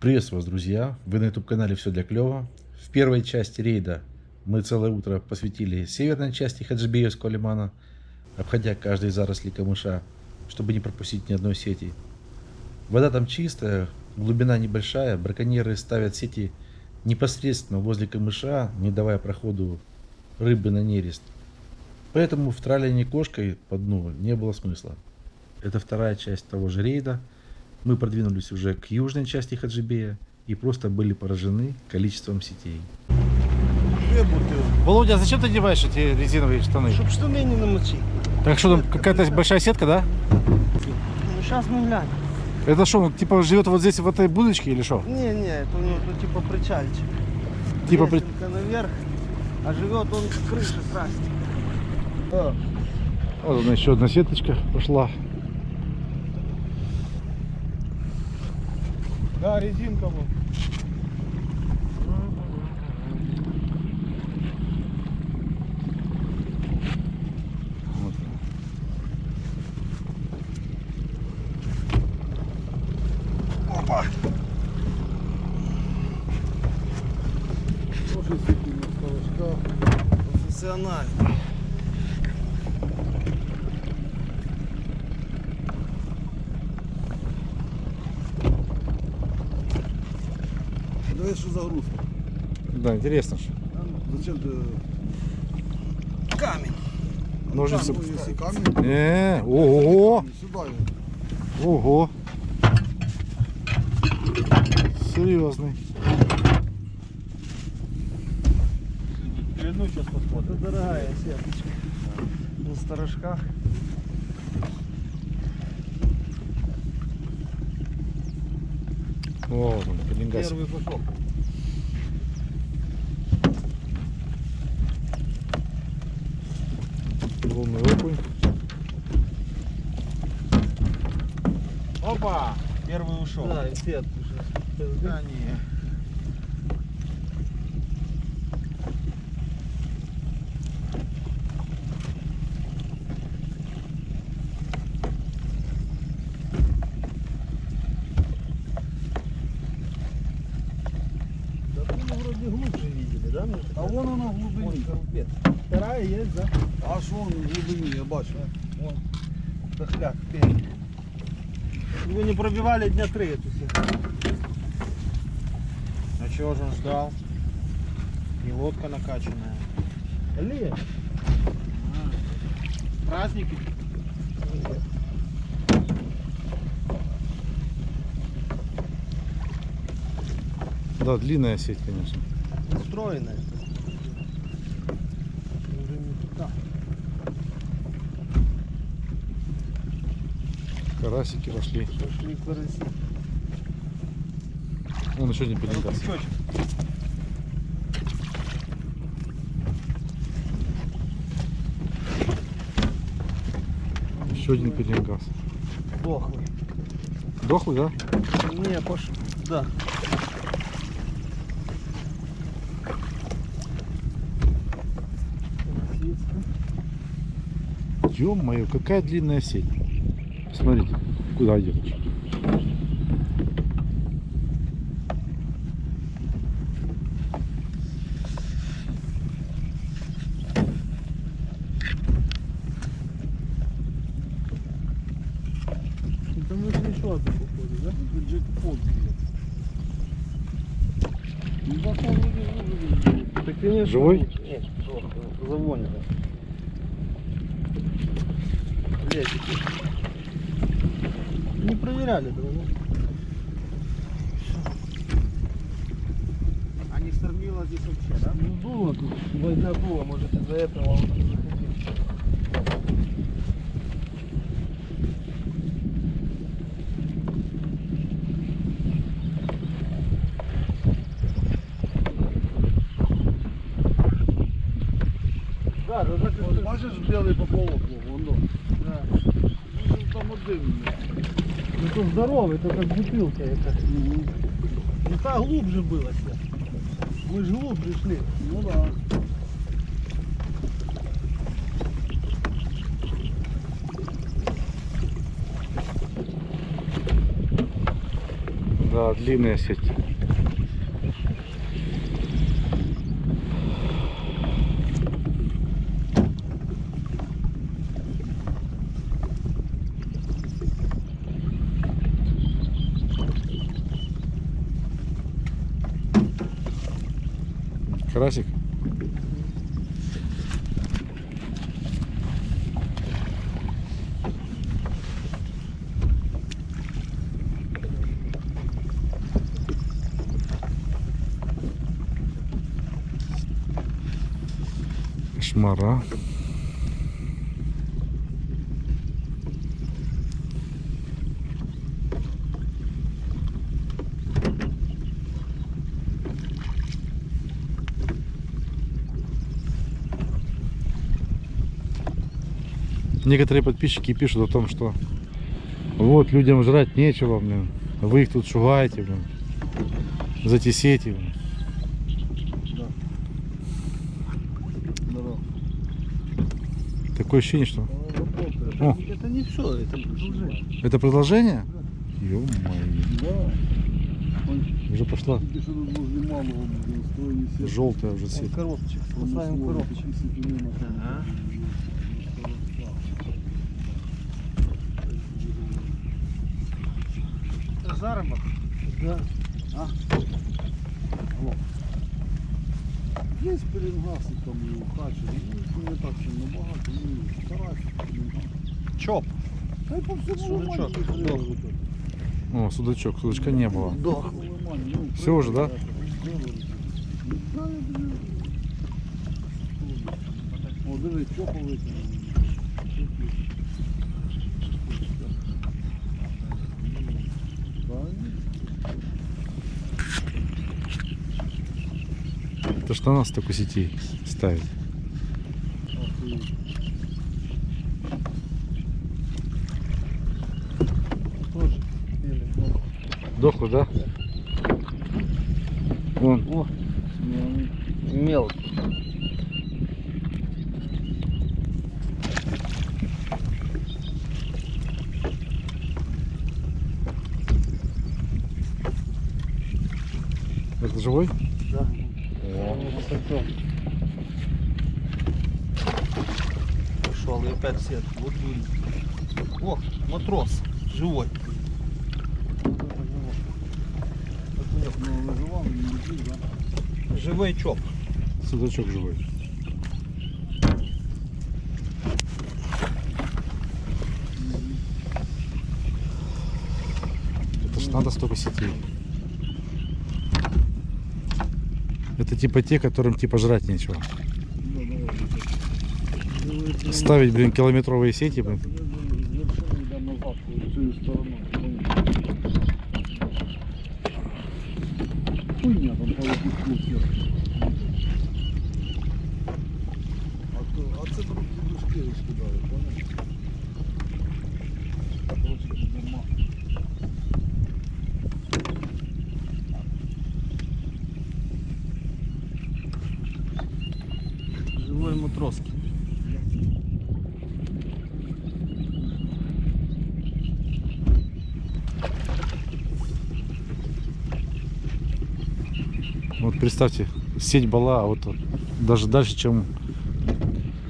Приветствую вас, друзья! Вы на YouTube-канале «Все для клёва». В первой части рейда мы целое утро посвятили северной части Хаджибеевского лимана, обходя каждый заросли камыша, чтобы не пропустить ни одной сети. Вода там чистая, глубина небольшая, браконьеры ставят сети непосредственно возле камыша, не давая проходу рыбы на нерест. Поэтому в тралении кошкой по дну не было смысла. Это вторая часть того же рейда – мы продвинулись уже к южной части Хаджибея и просто были поражены количеством сетей. Володя, а зачем ты одеваешь эти резиновые штаны? Чтоб штаны не намочить. Так что там какая-то большая сетка, да? Ну сейчас мы глянем. Это что, он типа живет вот здесь в этой будочке или что? Не, не, это у него тут типа причальчик. Типа при... Наверх, а живет он с крыши красит. Вот она еще одна сеточка пошла. Да, резинка вот. Опа! Тоже сидим на скалочках. Профессионально. Давай что загрузка? Да, интересно же. Зачем ты... Камень. Ножницы. Ну, если камень, Э, ого, ого. Серьезный. Ну, сейчас посмотрим. Это дорогая сеточка. На сторожках. Вот он, пеленгас. Первый пошел. Ушел. Да, и сет уже. Да, не. Да мы вроде глубже видели, да? Мне А вон оно в глубине. Ой, коропец. Вторая есть, да? А що воно в глибині, я бачу. Вон. Дохляк, пень. Пробивали дня три эту. А чего же он ждал? И лодка накачанная. Ле. Праздники? Да, длинная сеть, конечно. Устроенная. Уже не туда. Карасики пошли. Пошли караси. Вон еще один пеленгас. Крючочек. Еще один пеленгас. Дохлый. Дохлый, да? Не, пошел. Да. Ё-моё, какая длинная сеть. Смотрите, куда идет. Это мы еще одну походу, да? Джекпот. Ну, вроде Так, конечно. Живой? лучше. Нет, завонено. Блять, да? ну? А не штормило здесь вообще, да? Ну, было тут, война была, может из-за этого он не захотел. Да, да, так От бачиш білий пополок, вон до. да. Ну, він там один. То здоровый, это как бутылка это. Ну та глубже было все. Мы же глубже шли. Ну да. Да, длинная сеть. Карасик. Кошмара. Некоторые подписчики пишут о том, что вот людям жрать нечего, блин. Вы их тут шугаете, блин. За эти сети, блин. Такое ощущение, что... О, Это не все, это уже. это продолжение? Ё-моё. Уже пошла желтая уже сеть. Коробчик, спасаем коробчик. Ага. Да. Є пеленгаси там і у хачі, ну не так сильно багато, ну старайся пеленгаси. Чоп. Та й по всьому Судачок, лимані дох. їх О, судачок, судачка не было. Дох. лимані, ну, Все уже, да? Та я тобі- О, диви, чопа витягнув. Это что нас только сетей. Или, ну, Дохлый, да? Вон, О, мелкий. это живой? Да. О, Пошел и опять сет. Вот дурень. О, матрос. Живой. Живой чоп. судачок живой. Это ж надо столько сетей. Это типа те, которым типа жрать нечего. Ставить, блин, километровые сети, блин. Вот представьте, сеть была вот даже дальше, чем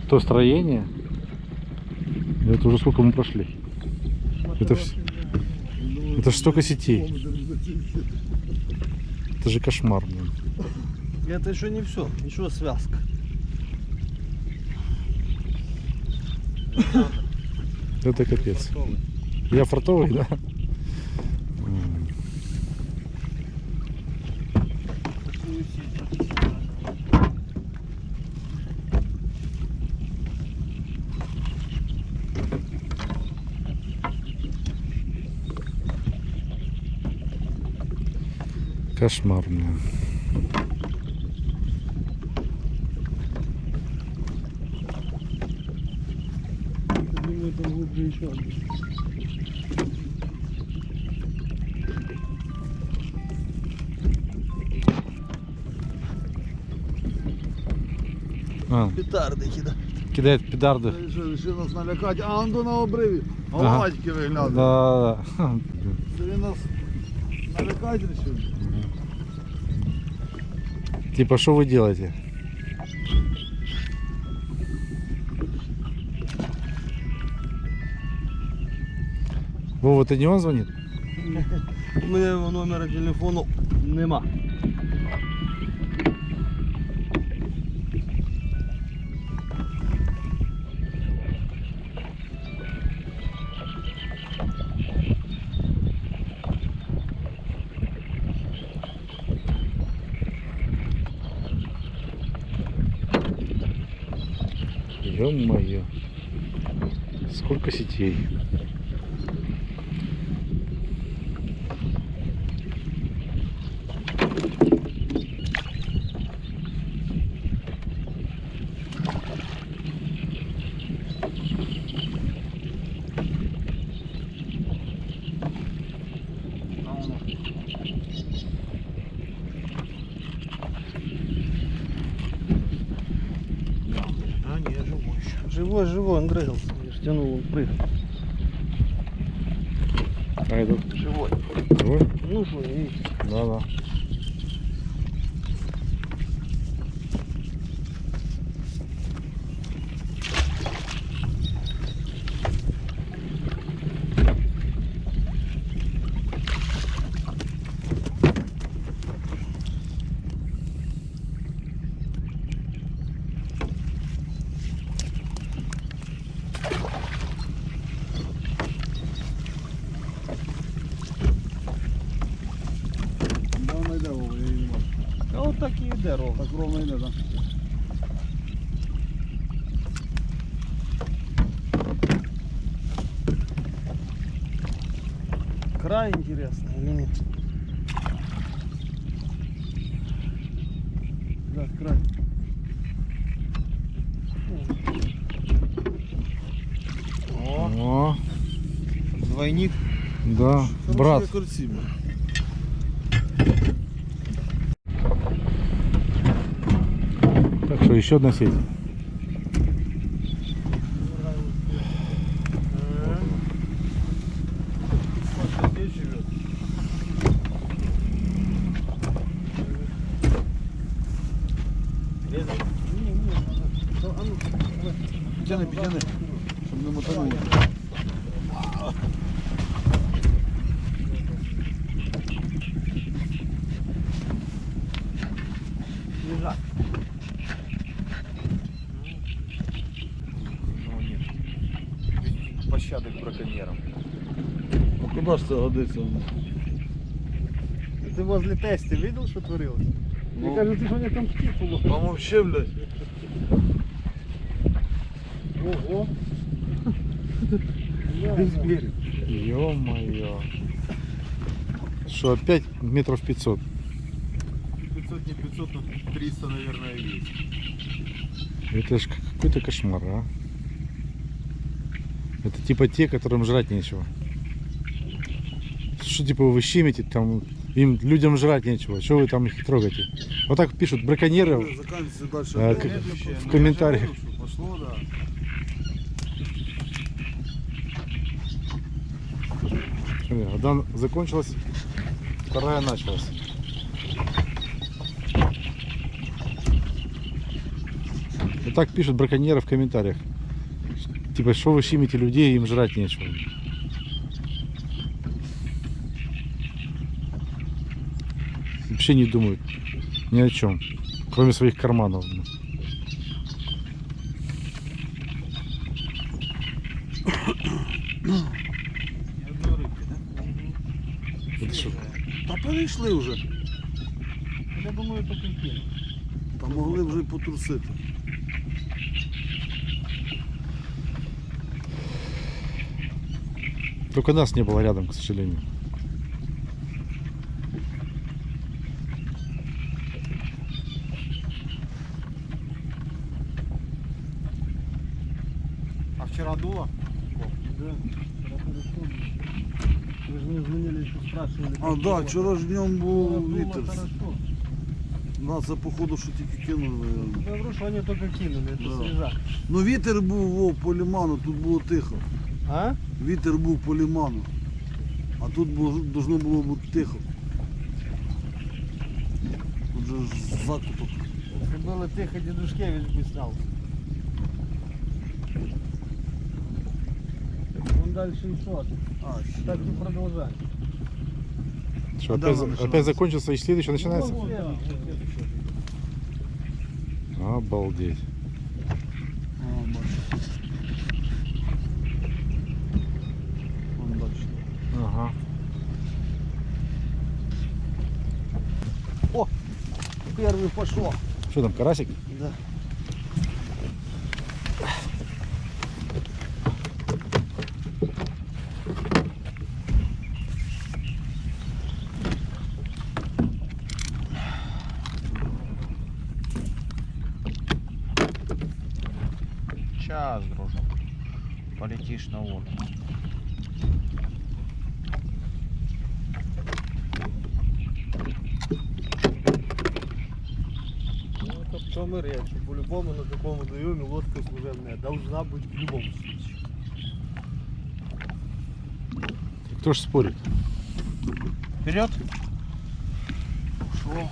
то строение. Это уже сколько мы прошли. Это, это ж столько сетей. Это же кошмар. блин. Это еще не все. Еще связка. Это капец. Я фартовый, да? Кошмар, блин. Думаю, там глубже еще один. А, Петарды кидать. кидает педарды. Що, ще нас налякати, а он до на обриві. Ага. Головатьки Да, виглядає. да, да. Це він нас Навикатель сьогодні. Типа, что вы делаете? Вова, это не он звонит? У мене його номера телефону нема. Ё-моё. Сколько сетей. А, не, живой еще. Живой, Корці, Так что еще одна сеть. Ж це? Ты возле тести видел, что творилось? Ну. Мне кажется, что они там птицу ловят. Помовчи, блядь. Ого. Ё-моё. Что, опять метров 500? 500, не 500, но 300, наверное, есть. Это ж какой-то кошмар, а. Это типа те, которым жрать нечего. Что типа вы щемите там, им людям жрать нечего, что вы там их трогаете? Вот так пишут браконьеры. А, в Ну, комментариях. Пошло, да. Одна закончилась, вторая началась. Вот так пишут браконьеры в комментариях. Типа, что вы щемите людей, им жрать нечего. Вообще не думают ни о чем, кроме своих карманов. Та перейшли вже. Я думаю, это контейнер. Та могли вже й потрусити. Только нас не было рядом, к сожалению. А вчера дуло? Да. Вы же мне звонили еще спрашивали. А, как да, было. вчора ж днем був Было вітер. хорошо. На це походу, що тільки кинули. Я говорю, что они только кинули, это Да. свежак. Ну вітер був во, по ліману, тут було тихо. А? Вітер був по ліману. А тут було, должно було бути тихо. же ж закуток. Если было тихо, Дедушкевич бы стал. Вон дальше еще один. А, ще. Так и продолжай. Что, Да, опять, ладно, опять закончился и следующий начинается? Ну, да. Обалдеть. А. Ага. Первый пошел. Что там, карасик? Да. Сейчас, дружок. Полетишь на воду. Ну, это в том и речь. По-любому на таком водоеме лодка служебная должна быть в любом случае. Кто ж спорит? Вперед! Ушел.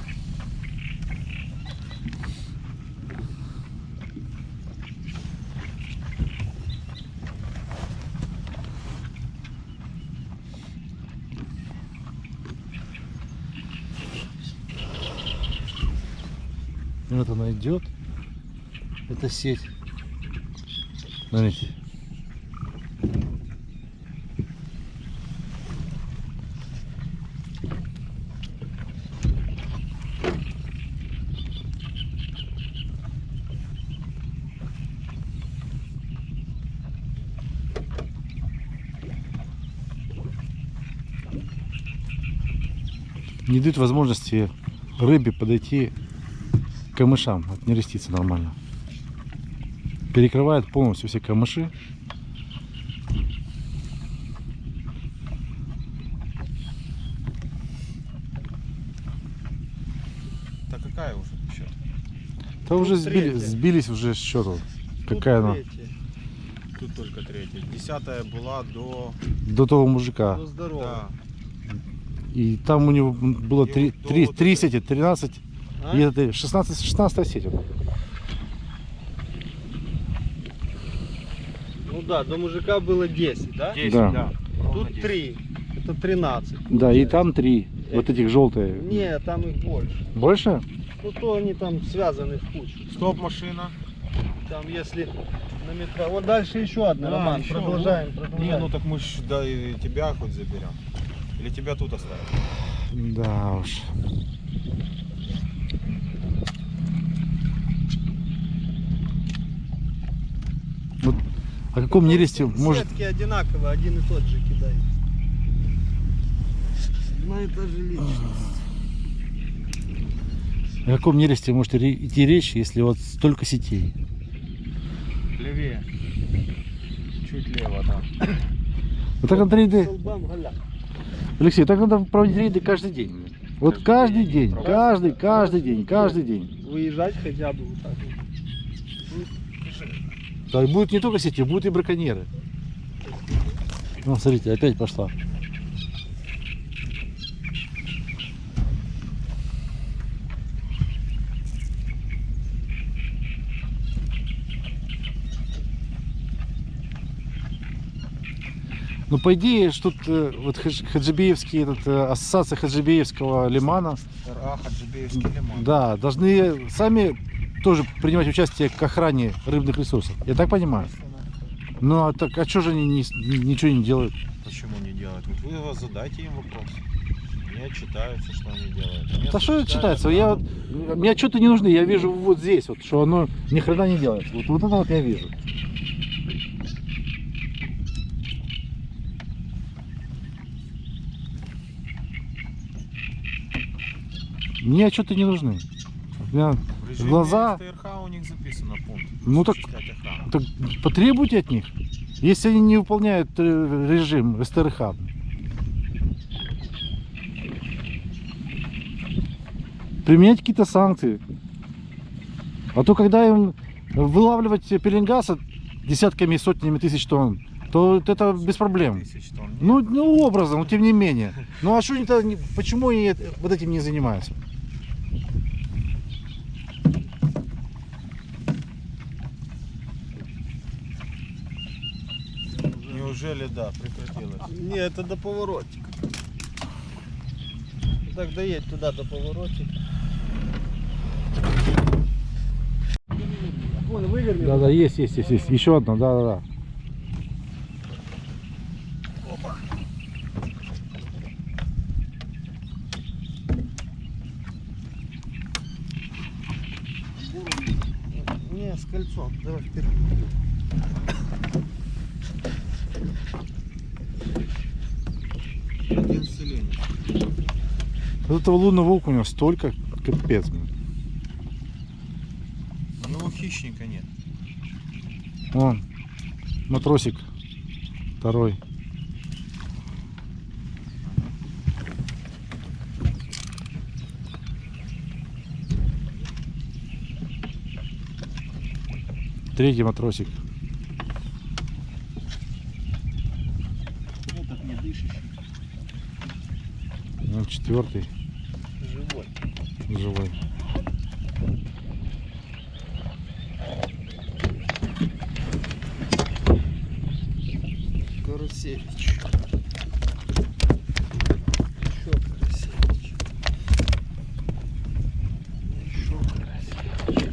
Вот она идет. Это сеть. Смотрите. Не дают возможности рыбе подойти камышам, от нереститься нормально. Перекрывает полностью все камыши. Так какая уже счет? Да уже сбили, сбились уже с счету. Тут Какая она? Тут только третья. Десятая была до... До того мужика. Ну, здорово. Да. И там у него было И три, до три, вот три сети, 13 А? и это 16, 16 сеть. Ну да, до мужика было 10, да? 10, Да. да. Тут 10. 3. Это 13. Да, и там три. Вот этих желтые. Не, там их больше. Больше? Ну то они там связаны в кучу. Стоп, машина. Там если на метро. Вот дальше еще одна, Да, Роман. еще, продолжаем, Не, продолжаем. ну так мы ж да, и тебя хоть заберем. Или тебя тут оставим? Да уж. О каком нересте может... Сетки одинаковые, один и тот же кидай. Одна и та же личность. О каком нересте может идти речь, если вот столько сетей? Левее. Чуть лево там. Вот так надо рейды. Алексей, так надо проводить рейды каждый день. Вот каждый Каждый день, день каждый, каждый день, каждый день. Выезжать хотя бы вот так вот. Да, и будут не только сети, будут и браконьеры. Ну, смотрите, опять пошла. Ну, по идее, что тут э, вот хадж- хаджибеевский, этот, э, ассоциация хаджибеевского лимана, РА Хаджибеевский лимон. да, должны сами тоже принимать участие к охране рыбных ресурсов. Я так понимаю? Ну, а так, а что же они не ничего не делают? Почему не делают? Вот вы задайте им вопрос. Они отчитаются, что они делают. Да что это читается? Я вот, мне отчеты не нужны, я вижу вот здесь, вот, что оно ни хрена не делает. Вот, вот это вот я вижу. Мне отчеты не нужны. Меня Режиме глаза- СТРХ у них записано пункт. Ну так- так потребуйте от них. Если они не выполняют э, режим СТРХ, применять какие-то санкции. А то когда им вылавливать пеленгаса десятками и сотнями тысяч тонн, то это без проблем. Тонн. Ну, ну образом, но тем не менее. Ну а что они-то, почему они это- вот этим не занимаются? Неужели, да, прекратилось? Не, это до поворотика. Так доедь туда до поворотика. Вон, выверни. Да, да, есть, есть, есть, есть. Еще одна, да, да, да. Не, с кольцом. Давай вперед. Один селение. Вот этого лунного окуня столько, капец. блин. У него хищника нет. Вон, матросик второй. Третий матросик. Этот не дышащий. Ну, четвертый Живой. живой. Карасевич. Еще Карасевич. Еще Карасевич.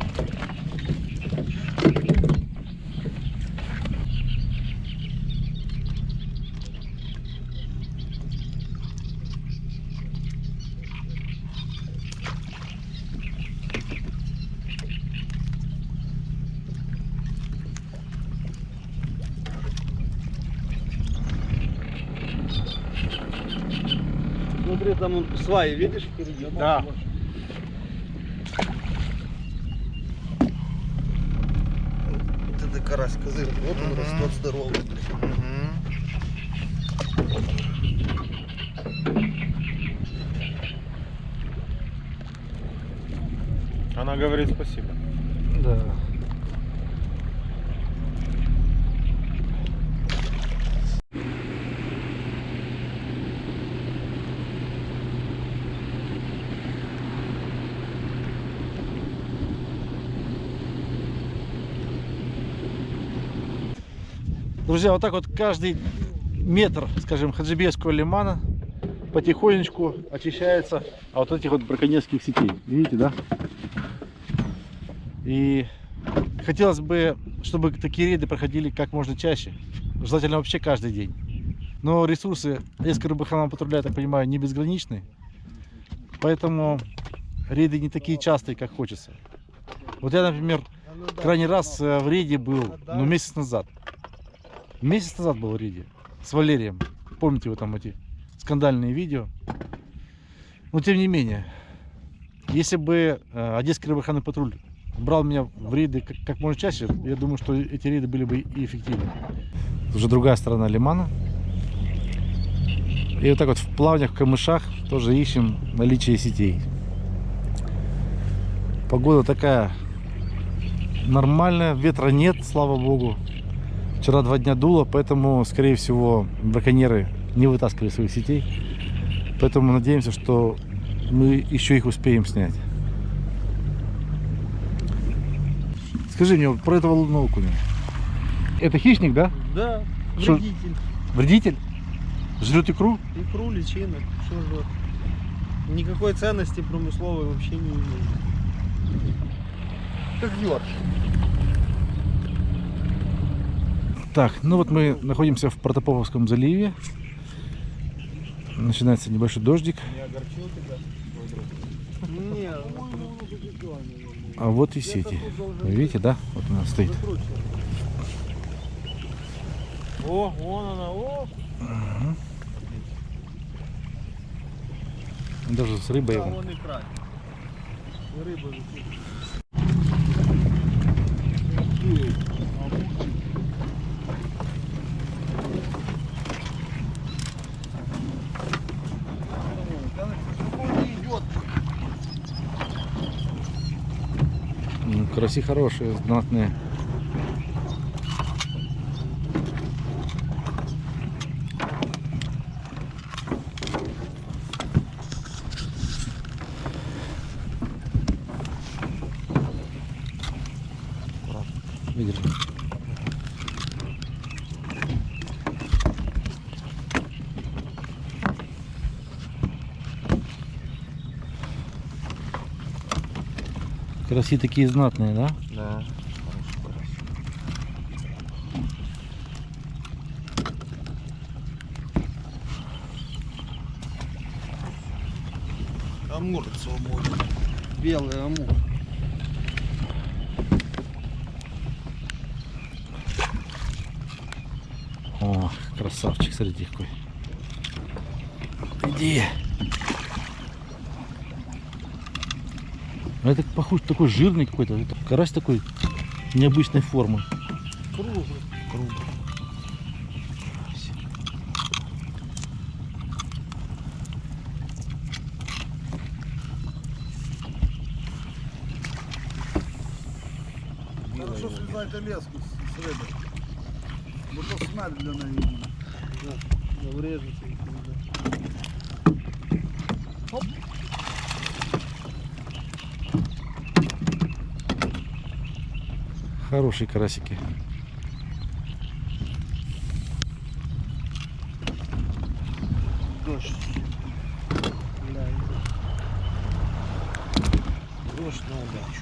Смотри, там он сваи, видишь, впереди? Да. Вот это карась козырь. Вот он растет здоровый. Она говорит спасибо. Да. Друзья, вот так вот каждый метр, скажем, Хаджибейского лимана потихонечку очищается от этих вот браконьерских сетей. Видите, да? И хотелось бы, чтобы такие рейды проходили как можно чаще. Желательно вообще каждый день. Но ресурсы Одесского рыбоохранного патруля, я так понимаю, не безграничны. Поэтому рейды не такие частые, как хочется. Вот я, например, крайний раз э, в рейде был ну, месяц назад. Месяц назад был в рейде с Валерием. Помните вы там эти скандальные видео. Но тем не менее, если бы э, Одесский рыбоохранный патруль брал меня в рейды как можно чаще, я думаю, что эти рейды были бы и эффективны. Уже другая сторона лимана. И вот так вот в плавнях, в камышах тоже ищем наличие сетей. Погода такая нормальная, ветра нет, слава богу. Вчера два дня дуло, поэтому, скорее всего, браконьеры не вытаскивали своих сетей. Поэтому надеемся, что мы еще их успеем снять. Скажи мне про этого лунного окуня. Это хищник, да? Да, Шо- вредитель. Вредитель? Жрет икру? Икру, личинок, что жрет. Никакой ценности промысловой вообще не имеет. Как ёрш. Так, ну вот мы находимся в Протопоповском заливе. Начинается небольшой дождик. А вот и сети. Вы видите, да? Вот она стоит. О, вон она, о. Даже с рыбой. Да, вон рыба висит. М, Караси хорошие, знатные. Видели? Караси такие знатные, да? Да. Амур свободен. Белый амур. О, красавчик, смотрите какой. Похож такой жирный какой-то. Карась такой необычной формы. Круглый. Круглый. Хорошо, що знаєте леску з, з риби. Бо то смерть для неї. Да, врежется. и всё, да. Хорошие карасики. Дождь. Да, Дождь на удачу.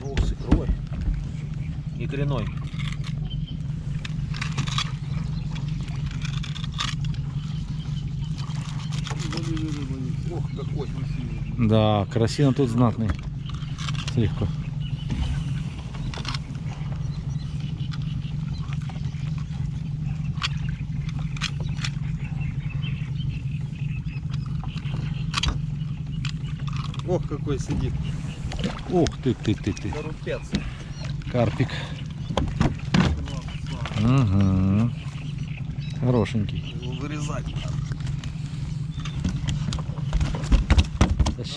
Ух, с икрой. Икряной. Залили риба є. Ох, какой красивий. Да, карасина тут знатный. Легко. Ох, какой сидит. Ух ты, ты, ты, ты. Корупец. Карпик. Угу. Хорошенький. Его вирізати.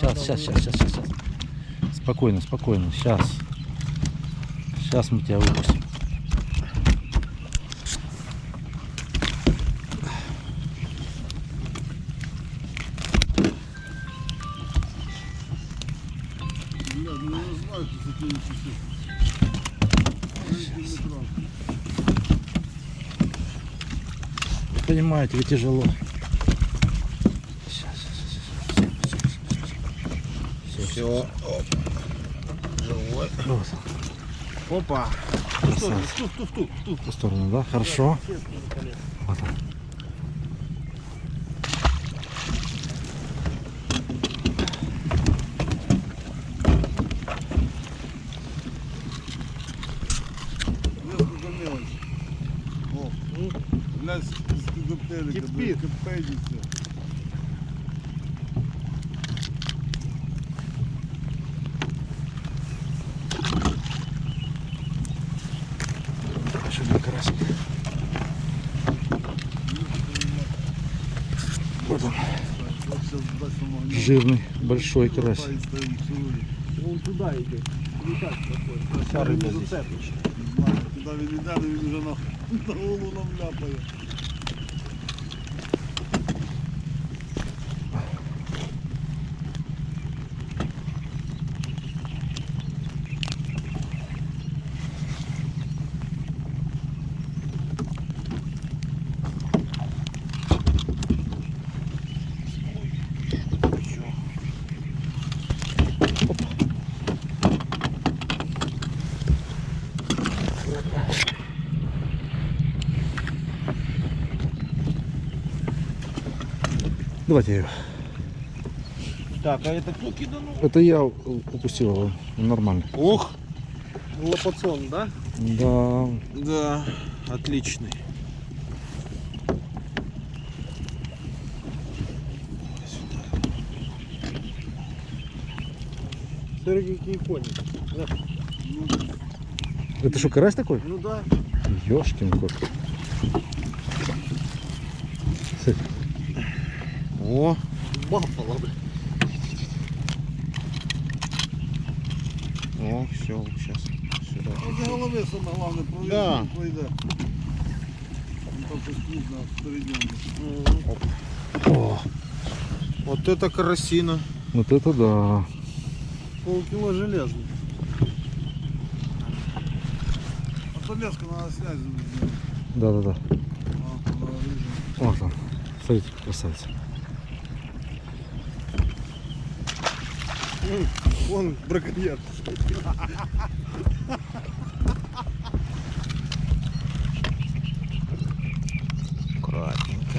Сейчас, сейчас, сейчас, сейчас, сейчас. Спокойно, спокойно. Сейчас. Сейчас мы тебя выпустим. Бля, ну я не знаю, що це ті часи. Маленький метраж. Вы понимаете, ведь тяжело. Сейчас, сейчас, Все. Живой. Вот, Опа. красавец. Туф, туф, туф, туф. В ту сторону, да? Хорошо. Вот он. О, глянь, з коптелика. Кипить. Кипедиться. Еще один карасик. Вот он, Вот сейчас дасть нам огня жирный, большой карась. Хватает, стоим, целует. Вон туда идет. Не так такой. Вся рыба Не здесь. зацепишь. Знаю, Куди він йде, то він вже на, на голову нам ляпає. Давайте ее. Так, а это кто киданул? Это я упустил его. Нормально. Ух! Лопацон, да? Да. Да, отличный. Смотри, какие коники. Да. Это что, карась такой? Ну да. Ёшкин кот. О, Баффало, бля. о, все, сейчас сюда. Оце голови саме головне, Да. провірити, пройде. только скудно впереди. О, Вот это карасина. вот это да. Полкило железный. А то леска надо снять. Да-да-да. Вот он. Смотрите, какой Вон браконьер. Аккуратненько.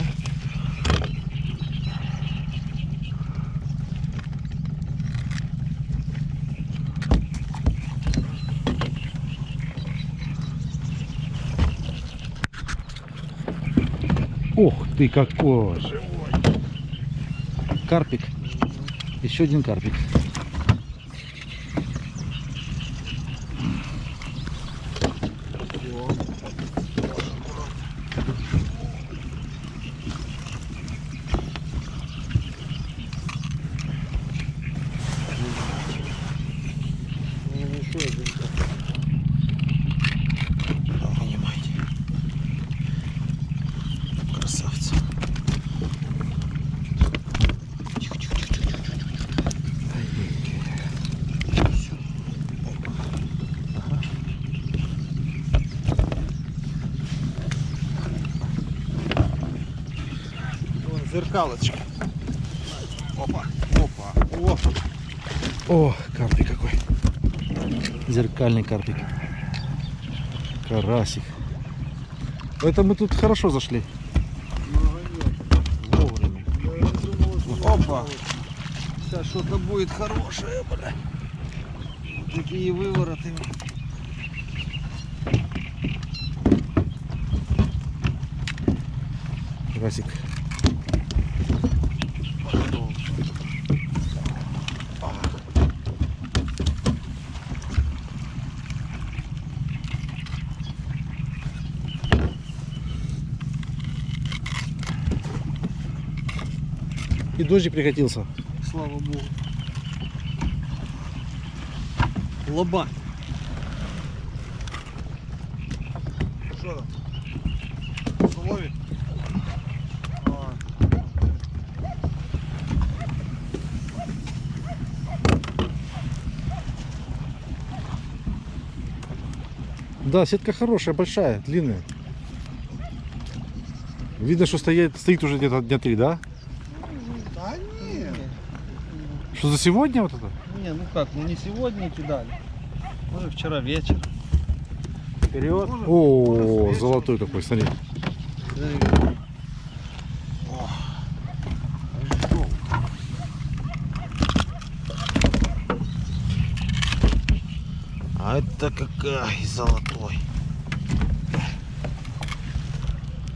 Ух ты какой! Карпик. Еще один карпик. Вынимайте. Красавцы. Тихо, тихо, тихо, тихо, тихо, тихо. Всё. Опа. Ага. Вон зеркалочка. Опа, опа, о. О, карпик какой. Зеркальный карпик. Карасик. Это мы тут хорошо зашли. Вовремя. Опа. Сейчас что-то будет хорошее, бля. Такие вывороты. Карасик. И дождик прекратился. Слава богу. Лоба. Что там? А, Да, сетка хорошая, большая, длинная. Видно, что стоит, стоит уже где-то дня три? Да нет. Что за сегодня вот это? Не, ну как, ну не сегодня кидали. Может вчера вечер. Вперед. Может, О, золотой какой, смотри. А это какая золотой.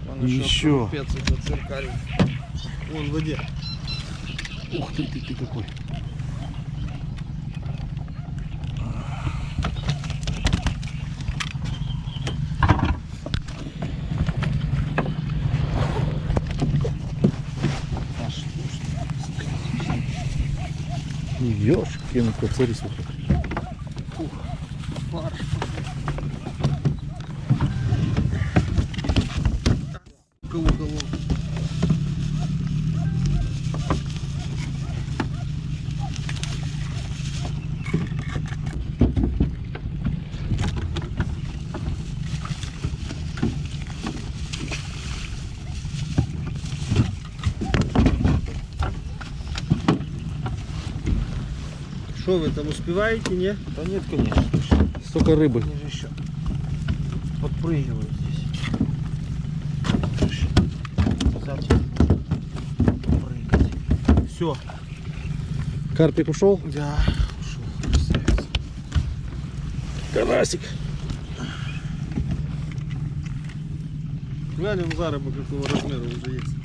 Вон Еще. Этот зеркальный. Вон в воде. Ух ты, ты, ты какой. Ёшкин кот, смотри, Что вы там успеваете, не? Да нет, конечно. Столько рыбы. Они же еще подпрыгивают здесь. Сзади. Прыгать. Все. Карпик ушел. Да, ушел. Красавец. Карасик. Глянем заработок какого размера уже есть.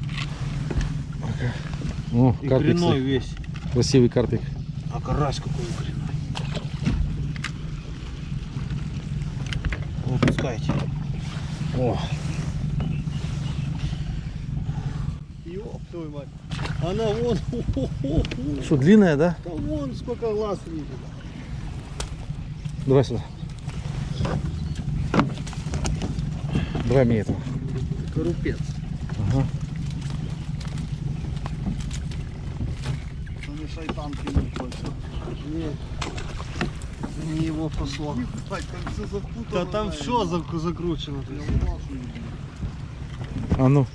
О, И карпик. весь. Красивый карпик. Карась какой коренной. Выпускайте. О, Ёб твою мать. Она вон, что, длинная, да? да вон сколько глаз видит. Давай сюда. Давай мне этого. Корупец. Ага. Це не не его послал. Ебать, там все запутано. Да там все зак- закручено. А ну.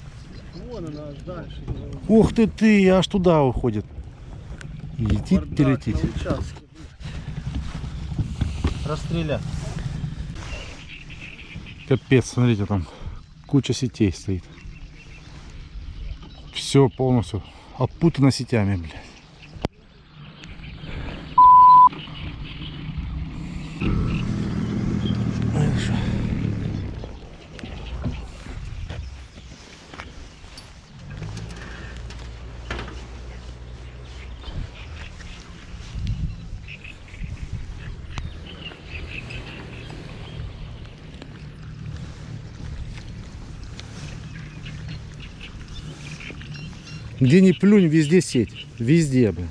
Вон она аж дальше. Ух ты ты, аж туда уходит. Летит, Бардак летит. на участке. Расстрелять. Капец, смотрите, там куча сетей стоит. Все полностью опутано сетями, блядь. Где ни плюнь, везде сеть. Везде, блин.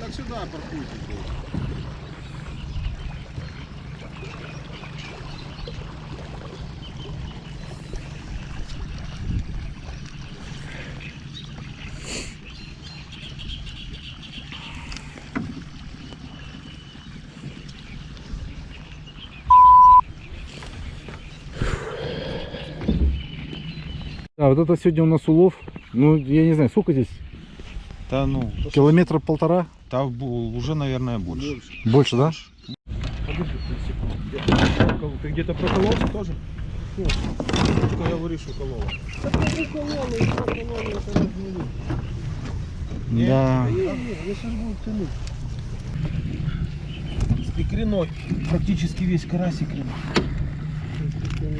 Так сюда паркуйте. А вот это сегодня у нас улов. Ну, я не знаю, сколько здесь? Да ну, Километра полтора? там бу- уже, наверное, больше. Больше, да? Ты где-то прокололся тоже? Нет. Что говоришь, уколола? Да ты уколола, и проколола, это разные. Да. Я сейчас буду тянуть. С икриной. Практически весь карась икриной.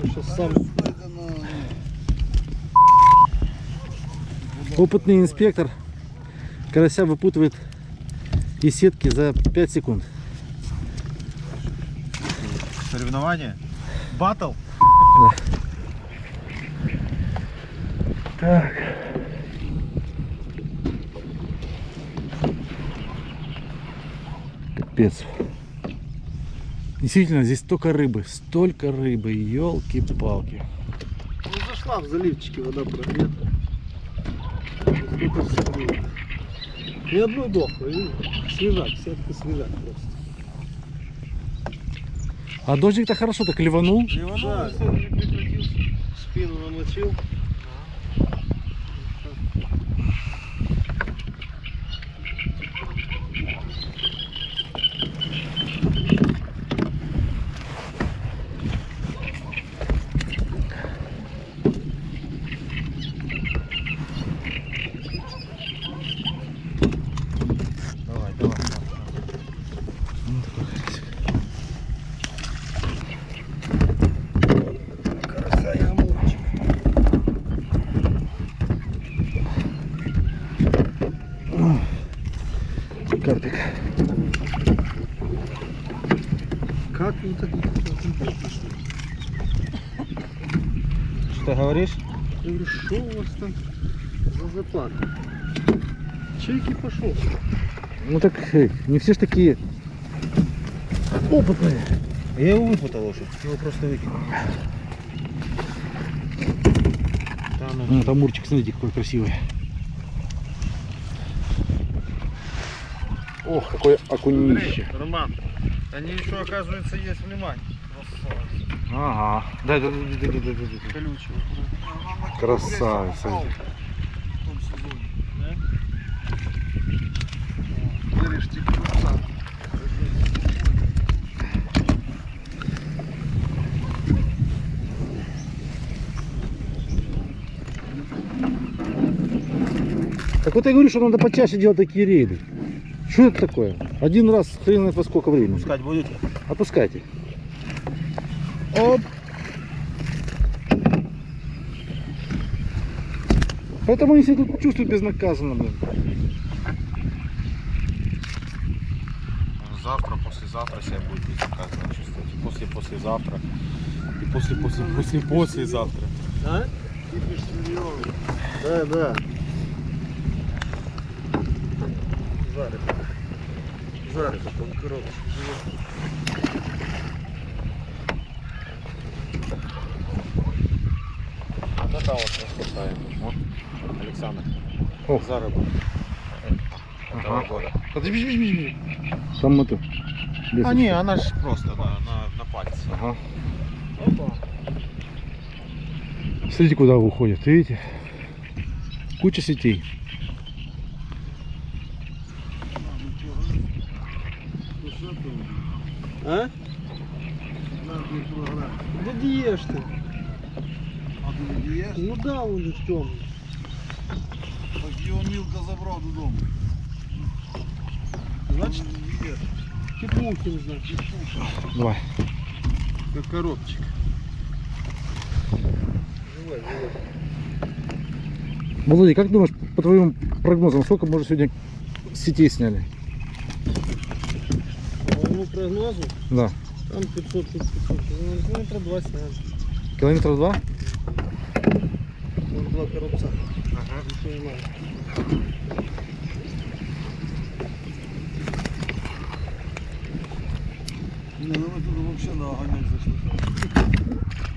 Сейчас сам Это на... Опытный инспектор карася выпутывает из сетки за 5 секунд. Соревнования? Батл? Капец. Действительно, здесь столько рыбы, столько рыбы, елки-палки. Ну зашла в заливчике вода прогрета. Было. Ни одной дохлой, видишь? Свежак, сетка свежак просто. А дождик-то хорошо так ливанул. Да, сегодня прекратился. Спину намочил. Давай, давай. Карася и амурчик. Карпик. Как вы так Что ты говоришь? Я говорю, там за заплата? Чайки пошел. Ну так э, не все ж такие опытные. Я его выпутал уже. Его просто выкинул. Да, ну, там мурчик, смотрите, какой красивый. Ох, какое окунище. Роман, они еще, оказывается, есть внимание. Ага. Да, да, да, да, да, да. Колючие. Красавица. Так вот я говорю, что надо почаще делать такие рейды. Что это такое? Один раз хрен знает во сколько времени. пускать будете? Отпускайте. Оп. Поэтому они себя тут чувствуют безнаказанно, блин. Завтра, послезавтра себя будет безнаказанно чувствовать. И После послезавтра. И после после после послезавтра. А? Да, да. Жарик. Жарик, там коробочка живет. Вот это вот мы спасаем. Вот, Александр. О. Заработок. Этого Ага. года. Подожди, бежи, бежи, бежи. Там это. А лесочка. не, она же просто на, на, на пальце. Ага. Опа. Смотрите, куда уходит, видите? Куча сетей. А? Да где ж ты? А не їш? Ну да, он же темный. Мілка забрав додому. Значит, не їш. Чепухин, значит. Давай. Как коробчик. Живой, живой. Володя, как думаешь, по твоим прогнозам, сколько мы уже сегодня сетей сняли? По моему прогнозу, Да. там 500, тут 500. Ну, метра два сняли. Километров два? Вон два коробца. Ничего не надо. Ну.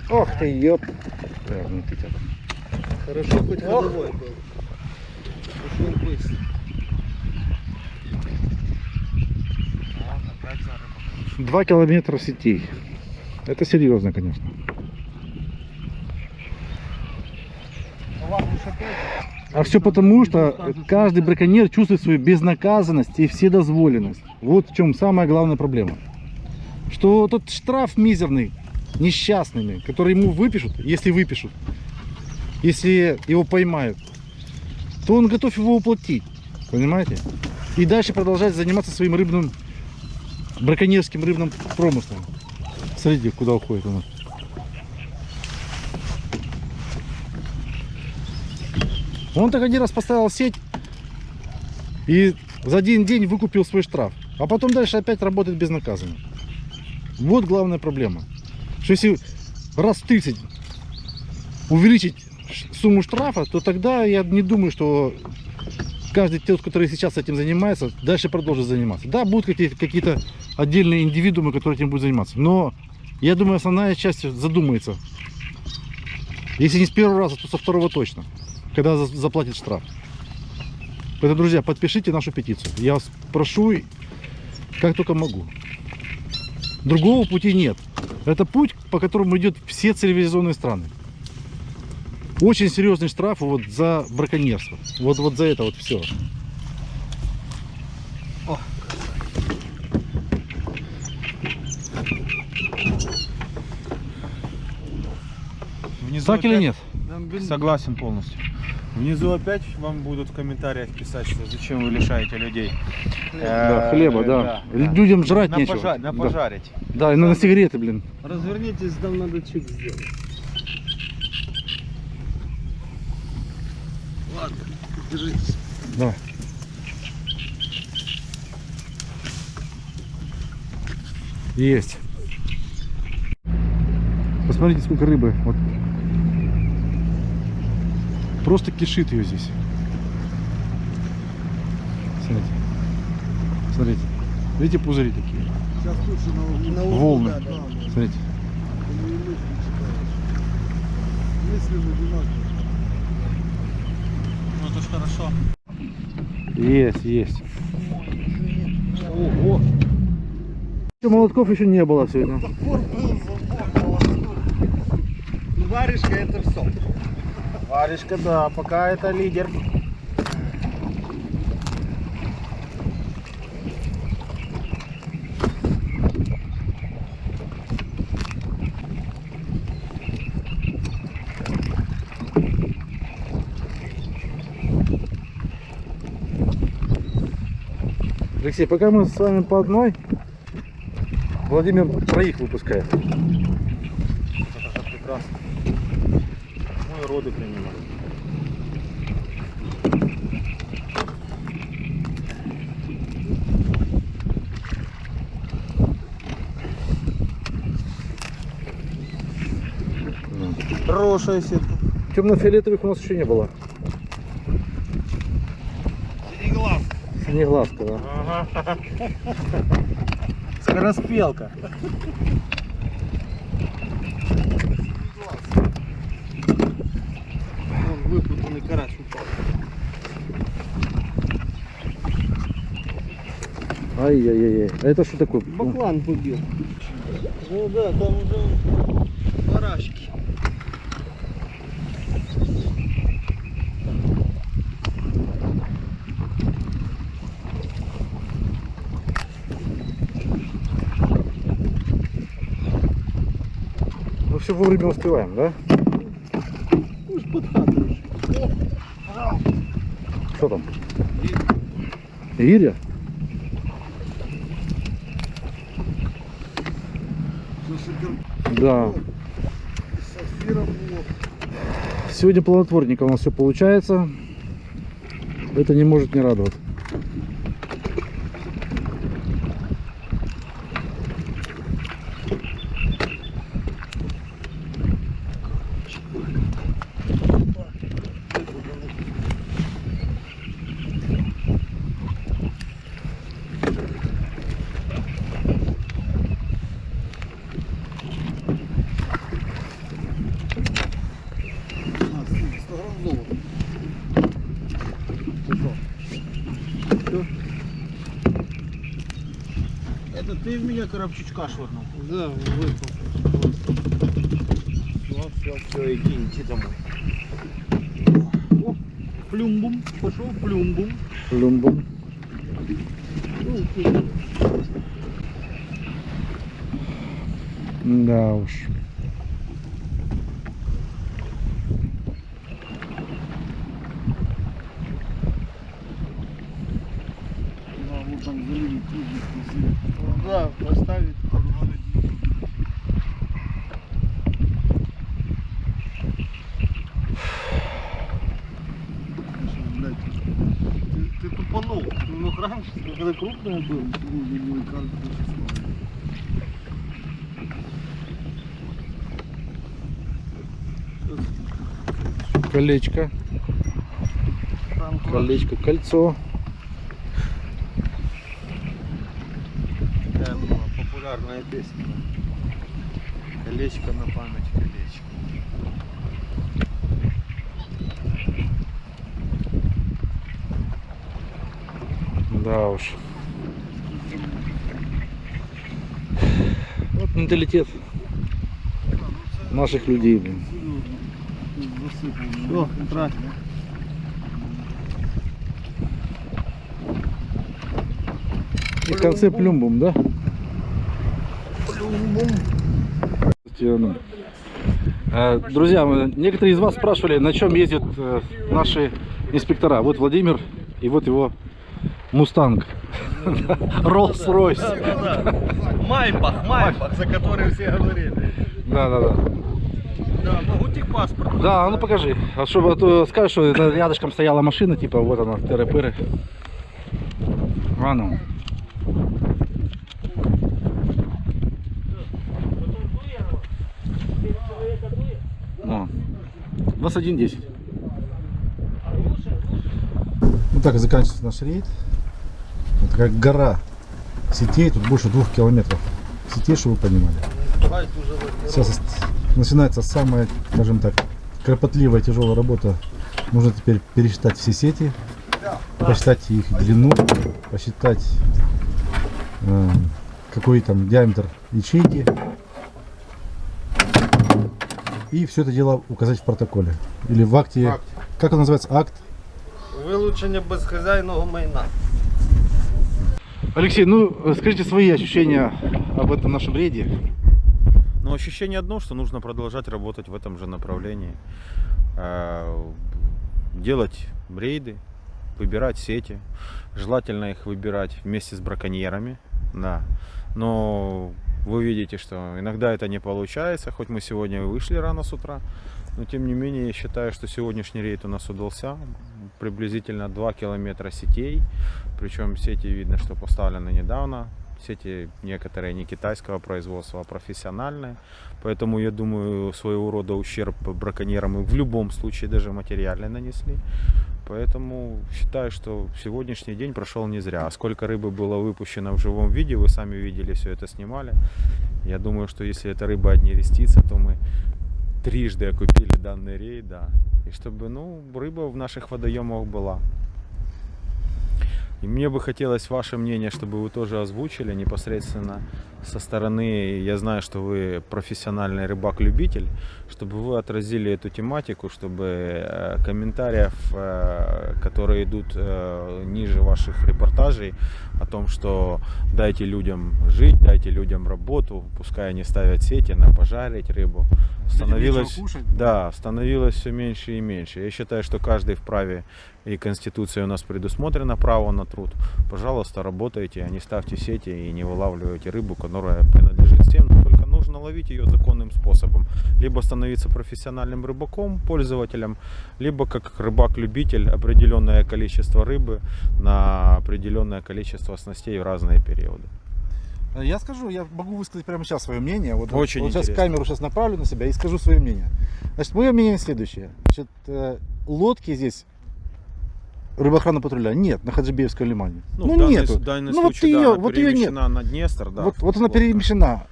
Ох ты, ёп. Хорошо, хоть ходовой был. Ушел быстро. Два километра сетей. Это серьезно, конечно. А все потому, что каждый браконьер чувствует свою безнаказанность и вседозволенность. Вот в чем самая главная проблема. Что тот штраф мизерный, несчастный, который ему выпишут, если выпишут, если его поймают, то он готов его уплатить. Понимаете? И дальше продолжать заниматься своим рыбным, браконьерским рыбным промыслом. Смотрите, куда уходит у нас. Он так один раз поставил сеть и за один день выкупил свой штраф. А потом дальше опять работает безнаказанно. Вот главная проблема. Что если раз в 30 увеличить сумму штрафа, то тогда я не думаю, что каждый тот, который сейчас этим занимается, дальше продолжит заниматься. Да, будут какие-то какие отдельные индивидуумы, которые этим будут заниматься. Но я думаю, основная часть задумается. Если не с первого раза, то со второго точно. Когда за- заплатит штраф. Поэтому, друзья, подпишите нашу петицию. Я вас прошу, как только могу. Другого пути нет. Это путь, по которому идет все цивилизованные страны. Очень серьезный штраф вот за браконьерство. Вот, вот за это вот все. Внизу Так или нет? Согласен полностью. Внизу опять вам будут в комментариях писать, что зачем вы лишаете людей. Да, э, хлеба, да. Людям жрать на нечего. пожа- на Да. пожарить. Да, и на, на сигареты, блин. Развернитесь, там надо чик сделать. Ладно, держитесь. Да. Есть. Посмотрите, сколько рыбы. Вот Просто кишит ее здесь. Смотрите. Смотрите. Видите пузыри такие? Зараз тут ще на углу. На углу, Волны. да, да. Смотрите. Вони і мысли читають. Мислі одинакові. Ну это ж хорошо. Есть, есть. Ого. Молотков еще не было сегодня. Варежка это все. Варежка, да, пока это лидер. Алексей, пока мы с вами по одной, Владимир троих выпускает. Это как прекрасно. И роды принимают. Хорошая сетка. темно-фиолетовых у нас еще не было. Синеглаз. Синеглазка, да. Скороспелка. Вон выпутанный карась упал. Ай-яй-яй. А это что такое? Баклан побил. Ну да, там уже барашки. Ну все вовремя успеваем, да? Ну ж под хату. Что там? Гиря? Да. Сегодня плодотворника у нас все получается. Это не может не радовать. А, 100 грамм золота. Это ты в меня коробчичка швырнул? Да, выпал. Все, все, все, иди, иди домой. О, плюмбум, пошел плюмбум. Люмбум. Да уж. Там залили кружик красивый. Да, поставить. Ты, ты тупанул. Ты мог раньше, когда крупный был. кружик мой число. Колечко. Колечко, кольцо. Такая была популярная песня. Колечко на память, колечко. Да уж. Вот менталитет наших людей, блин. Все, трать. И в конце плюмбум, да? Э, Друзья, некоторые из вас спрашивали, на чем ездят э, наши инспектора. Вот Владимир и вот его Мустанг. Роллс-Ройс. Майбах, Майбах, за который все говорили. Да, да, да. Да, могу техпаспорт. Да, а ну покажи. А чтобы а то скажешь, что рядышком стояла машина, типа вот она, тыры-пыры. А ну. О, 21.10. Ну так заканчивается наш рейд. Это как гора сетей, тут больше двух километров сетей, чтобы вы понимали. Сейчас начинается самая, скажем так, кропотливая, тяжелая работа. Нужно теперь пересчитать все сети, посчитать их длину, посчитать э, какой там диаметр ячейки. И все это дело указать в протоколе. Или в акте. Акт. Как он называется? Акт. Вилучення безхазяйного майна. Алексей, ну скажите свои ощущения об этом нашем рейде. Но ощущение одно, что нужно продолжать работать в этом же направлении. Э, Делать рейды, выбирать сети. Желательно их выбирать вместе с браконьерами. Да. Но вы видите, что иногда это не получается, хоть мы сегодня и вышли рано с утра. Но тем не менее, я считаю, что сегодняшний рейд у нас удался. Приблизительно 2 километра сетей. Причем сети видно, что поставлены недавно. Сети некоторые не китайского производства, а профессиональные. Поэтому, я думаю, своего рода ущерб браконьерам мы в любом случае даже материально нанесли. Поэтому считаю, что сегодняшний день прошел не зря. А сколько рыбы было выпущено в живом виде, вы сами видели, все это снимали. Я думаю, что если эта рыба не рестится, то мы трижды окупили данный рейд, да. И чтобы, ну, рыба в наших водоемах была. И мне бы хотелось ваше мнение, чтобы вы тоже озвучили непосредственно со стороны, я знаю, что вы профессиональный рыбак-любитель, чтобы вы отразили эту тематику, чтобы э, комментариев, э, которые идут э, ниже ваших репортажей, о том, что дайте людям жить, дайте людям работу, пускай они ставят сети на пожарить рыбу, становилось, да, становилось все меньше и меньше. Я считаю, что каждый вправе, и Конституция у нас предусмотрено право на труд. Пожалуйста, работайте, а не ставьте сети и не вылавливайте рыбу, которая принадлежит всем. Но только нужно ловить ее законным способом. Либо становиться профессиональным рыбаком, пользователем, либо как рыбак-любитель определенное количество рыбы на определенное количество снастей в разные периоды. Я скажу, я могу высказать прямо сейчас свое мнение. Вот, Очень вот сейчас камеру сейчас направлю на себя и скажу свое мнение. Значит, мое мнение следующее. Значит, э, лодки здесь рыбоохранного патруля нет на Хаджибеевском лимане. Ну, данный, нету. данный Ну, вот случай, ее- да, вот ее нет. на Днестр, да. вот, вот она лодка. перемещена.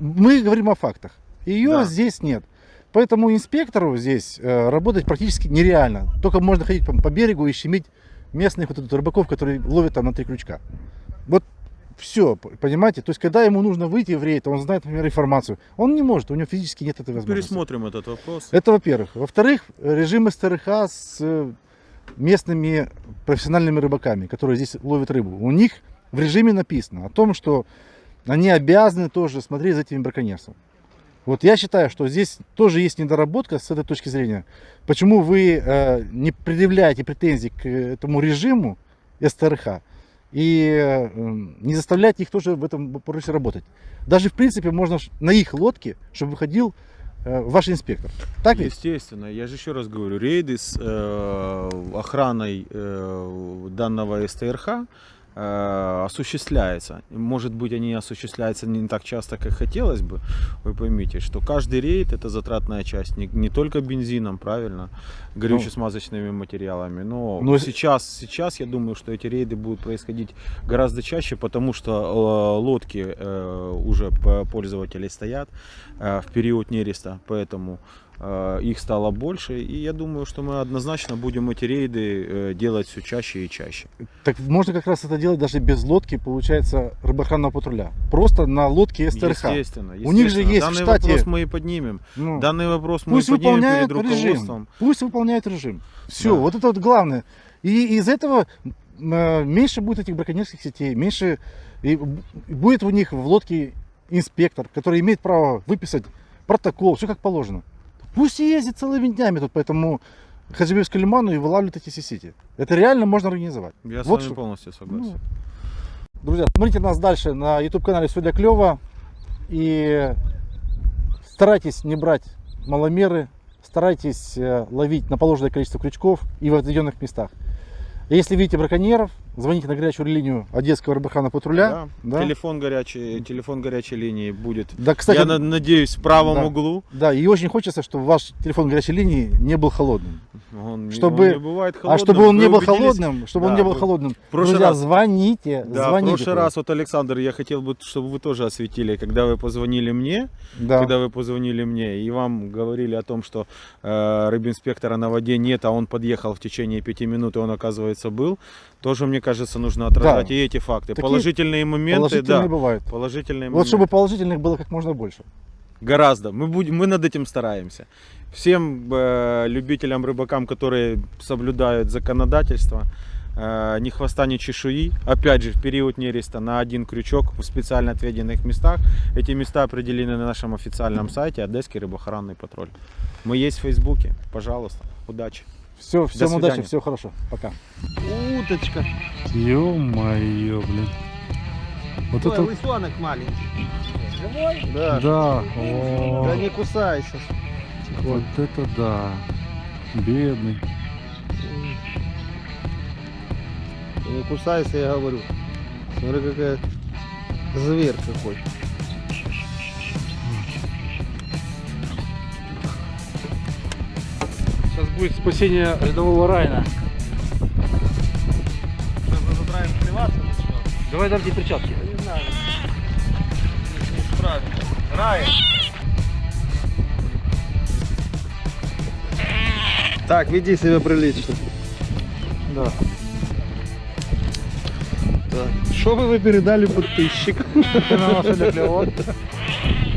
Мы говорим о фактах. Ее Да. здесь нет. Поэтому инспектору здесь э, работать практически нереально. Только можно ходить по, по берегу и щемить местных вот тут рыбаков, которые ловят там на три крючка. Вот все, понимаете? То есть, когда ему нужно выйти в рейд, он знает, например, информацию. Он не может, у него физически нет этой возможности. Пересмотрим этот вопрос. Это во-первых. Во-вторых, режим СТРХ с э, местными профессиональными рыбаками, которые здесь ловят рыбу. У них в режиме написано о том, что они обязаны тоже смотреть за этим браконьерством. Вот я считаю, что здесь тоже есть недоработка с этой точки зрения. Почему вы э, не предъявляете претензий к этому режиму СТРХ и э, не заставляете их тоже в этом вопросе работать. Даже в принципе можно на их лодке, чтобы выходил э, ваш инспектор. Так ведь? Естественно, я же еще раз говорю, рейды с э, охраной э, данного СТРХ осуществляется. Может быть, они осуществляются не так часто, как хотелось бы. Вы поймите, что каждый рейд это затратная часть, не, не только бензином, правильно, горюче-смазочными материалами. Но Ну, сейчас, сейчас я думаю, что эти рейды будут происходить гораздо чаще, потому что э, лодки э, уже пользователей стоят э, в период нереста, поэтому э, их стало больше. И я думаю, что мы однозначно будем эти рейды э, делать все чаще и чаще. Так можно как раз это делать даже без лодки, получается, рыбоохранного патруля. Просто на лодке СТРХ. Естественно, У них же естественно. есть в Данный штате- вопрос мы и поднимем. Ну, Данный вопрос мы пусть и поднимем выполняют перед режим. руководством. Пусть выполняют режим. Все, Да. вот это вот главное. И из этого э, меньше будет этих браконьерских сетей, меньше и будет у них в лодке инспектор, который имеет право выписать протокол, все как положено. Пусть и ездит целыми днями тут по этому Хаджибевскому лиману и вылавливает эти все сети. Это реально можно организовать. Я с Вот вами что- полностью согласен. Ну, Друзья, смотрите нас дальше на YouTube канале Все для клева. И старайтесь не брать маломеры, старайтесь э, ловить на положенное количество крючков и в отведенных местах. Если видите браконьеров, звоните на горячую линию Одесского рыбохрана патруля. Да. Телефон горячий, телефон горячей линии будет. Да, кстати, я на- надеюсь, в правом да. углу. да, и очень хочется, чтобы ваш телефон горячей линии не был холодным. Он, Чтобы- он не бывает холодным. а чтобы он Вы не был убедились? холодным, чтобы он Да, не был вы- холодным, прошлый друзья, раз- звоните, Да, в звоните. прошлый раз, вот, Александр, я хотел бы, чтобы вы тоже осветили, когда вы позвонили мне, Да. когда вы позвонили мне, и вам говорили о том, что э, рыбинспектора на воде нет, а он подъехал в течение пяти минут, и он, оказывается, был, тоже, мне кажется, нужно отражать Да. и эти факты. Такие Положительные моменты, Положительные да. бывают. Положительные Вот чтобы моменты. положительных было как можно больше. Гораздо. Мы, будем, мы над этим стараемся. Всем э, любителям, рыбакам, которые соблюдают законодательство, э, ни хвоста, ни чешуи. Опять же, в период нереста на один крючок в специально отведенных местах. Эти места определены на нашем официальном сайте Одесский рыбоохранный патруль. Мы есть в Фейсбуке. Пожалуйста, удачи. Все, всем удачи, свидания. все хорошо. Пока. Уточка. Ё-моё, блин. Вот Ой, это... лысенок маленький. Живой? Да. Да, Да о, не кусайся. вот это да. Бедный. Не кусайся, я говорю. Смотри, какая Зверь какой. Сейчас будет спасение рядового Райна. Сейчас надо правильно сливаться начнем. Давай дам тебе перчатки. Не знаю. Не справится. Рай. Так, веди себя прилично. Да. Так. Что бы вы передали подписчикам? На.